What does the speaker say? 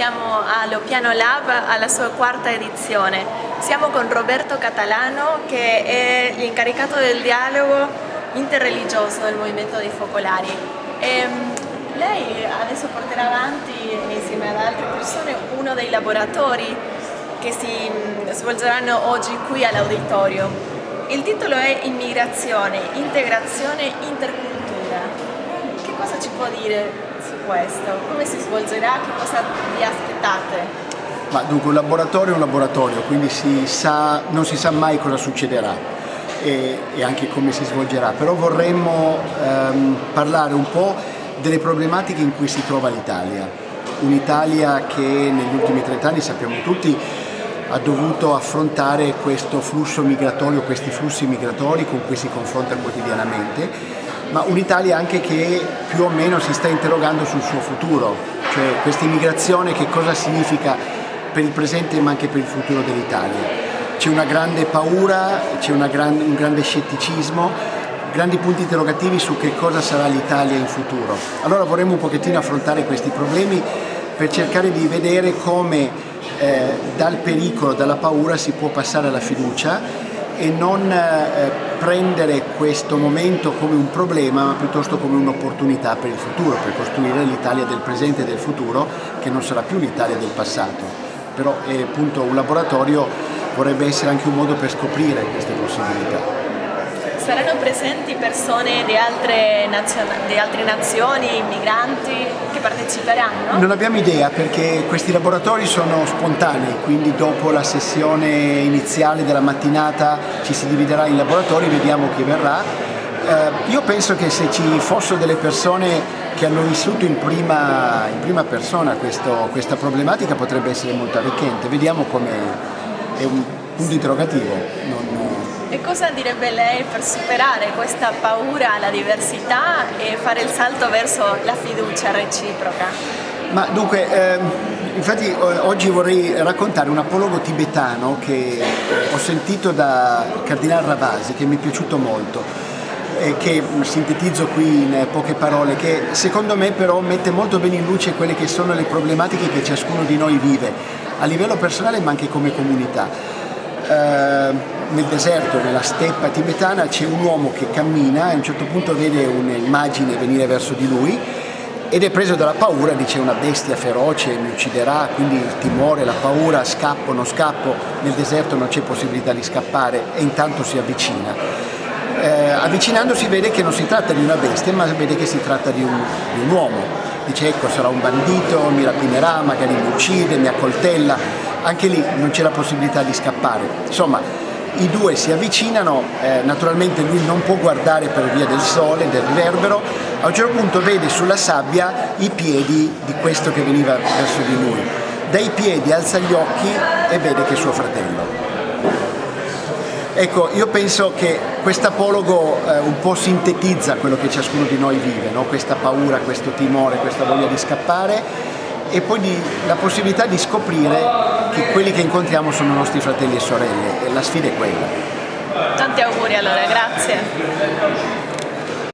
siamo allo Piano Lab alla sua quarta edizione. Siamo con Roberto Catalano che è l'incaricato del dialogo interreligioso del Movimento dei Focolari. E, ehm, lei adesso porterà avanti insieme ad altre persone uno dei laboratori che si mm, svolgeranno oggi qui all'auditorio. Il titolo è Immigrazione, integrazione, intercultura. Che cosa ci può dire questo? Come si svolgerà? Che cosa vi aspettate? Ma dunque un laboratorio è un laboratorio, quindi si sa, non si sa mai cosa succederà e, e anche come si svolgerà, però vorremmo ehm, parlare un po' delle problematiche in cui si trova l'Italia. Un'Italia che negli ultimi 30 anni, sappiamo tutti, ha dovuto affrontare questo flusso migratorio, questi flussi migratori con cui si confronta quotidianamente ma un'Italia anche che più o meno si sta interrogando sul suo futuro, cioè questa immigrazione che cosa significa per il presente ma anche per il futuro dell'Italia. C'è una grande paura, c'è gran, un grande scetticismo, grandi punti interrogativi su che cosa sarà l'Italia in futuro. Allora vorremmo un pochettino affrontare questi problemi per cercare di vedere come eh, dal pericolo, dalla paura si può passare alla fiducia e non eh, prendere questo momento come un problema ma piuttosto come un'opportunità per il futuro, per costruire l'Italia del presente e del futuro che non sarà più l'Italia del passato. Però è appunto un laboratorio vorrebbe essere anche un modo per scoprire queste possibilità. Saranno presenti persone di altre, di altre nazioni, immigranti che parteciperanno? Non abbiamo idea perché questi laboratori sono spontanei, quindi dopo la sessione iniziale della mattinata ci si dividerà in laboratori, vediamo chi verrà. Eh, io penso che se ci fossero delle persone che hanno vissuto in prima, in prima persona questo, questa problematica potrebbe essere molto arricchente, vediamo come è un punto interrogativo. Non, e cosa direbbe lei per superare questa paura alla diversità e fare il salto verso la fiducia reciproca? Ma dunque, ehm, infatti oggi vorrei raccontare un apologo tibetano che ho sentito da Cardinale Ravasi, che mi è piaciuto molto e che sintetizzo qui in poche parole, che secondo me però mette molto bene in luce quelle che sono le problematiche che ciascuno di noi vive, a livello personale ma anche come comunità. Eh, nel deserto, nella steppa tibetana, c'è un uomo che cammina e a un certo punto vede un'immagine venire verso di lui ed è preso dalla paura, dice una bestia feroce, mi ucciderà, quindi il timore, la paura, scappo, non scappo, nel deserto non c'è possibilità di scappare e intanto si avvicina. Eh, avvicinandosi vede che non si tratta di una bestia, ma vede che si tratta di un, di un uomo. Dice ecco sarà un bandito, mi rapinerà, magari mi uccide, mi accoltella, anche lì non c'è la possibilità di scappare. Insomma, i due si avvicinano, eh, naturalmente lui non può guardare per via del sole, del riverbero, a un certo punto vede sulla sabbia i piedi di questo che veniva verso di lui. Dai piedi alza gli occhi e vede che è suo fratello. Ecco, io penso che quest'apologo eh, un po' sintetizza quello che ciascuno di noi vive, no? questa paura, questo timore, questa voglia di scappare e poi di, la possibilità di scoprire che quelli che incontriamo sono nostri fratelli e sorelle e la sfida è quella. Tanti auguri allora, grazie.